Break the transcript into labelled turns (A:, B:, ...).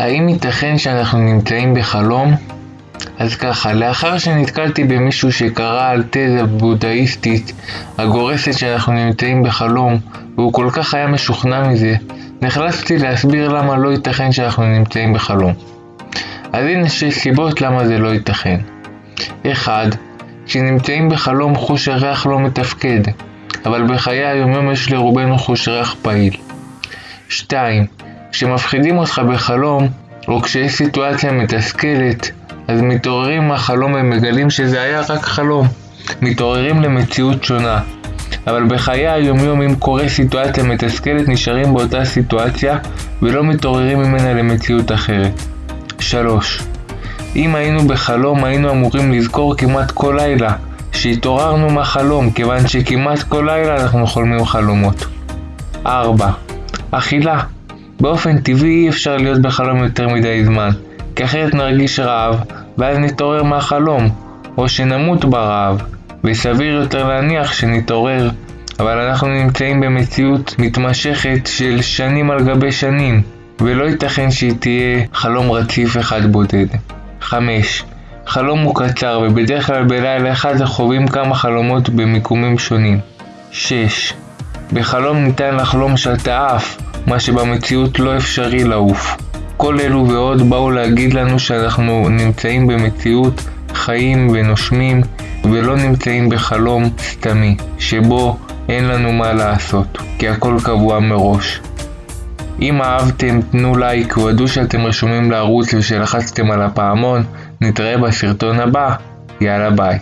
A: האם ייתכן שאנחנו נמצאים בחלום? אז ככה, לאחר שנתקלתי במישהו שקרא על תזה בודהיסטית הגורסת שאנחנו נמצאים בחלום, והוא כל כך היה משוכנע מזה, נחלצתי להסביר למה לא ייתכן שאנחנו נמצאים בחלום. אז הנה שש סיבות למה זה לא ייתכן. 1. כשנמצאים בחלום חוש הריח לא מתפקד, אבל בחיי היומיום יש לרובנו חוש ריח פעיל. 2. כשמפחידים אותך בחלום, או כשיש סיטואציה מתסכלת, אז מתעוררים מהחלום ומגלים שזה היה רק חלום. מתעוררים למציאות שונה. אבל בחיי היומיום אם קורה סיטואציה מתסכלת נשארים באותה סיטואציה ולא מתעוררים ממנה למציאות אחרת. 3. אם היינו בחלום היינו אמורים לזכור כמעט כל לילה שהתעוררנו מהחלום כיוון שכמעט כל לילה אנחנו חולמים חלומות. 4. אכילה באופן טבעי אי אפשר להיות בחלום יותר מדי זמן כי אחרת נרגיש רעב ואז נתעורר מהחלום או שנמות ברעב וסביר יותר להניח שנתעורר אבל אנחנו נמצאים במציאות מתמשכת של שנים על גבי שנים ולא ייתכן שהיא תהיה חלום רציף אחד בודד. 5. חלום הוא קצר ובדרך כלל בלילה אחד חווים כמה חלומות במיקומים שונים. 6. בחלום ניתן לחלום שאתה עף, מה שבמציאות לא אפשרי לעוף. כל אלו ועוד באו להגיד לנו שאנחנו נמצאים במציאות, חיים ונושמים, ולא נמצאים בחלום סתמי, שבו אין לנו מה לעשות, כי הכל קבוע מראש. אם אהבתם תנו לייק ודאו שאתם רשומים לערוץ ושלחצתם על הפעמון, נתראה בסרטון הבא, יאללה ביי.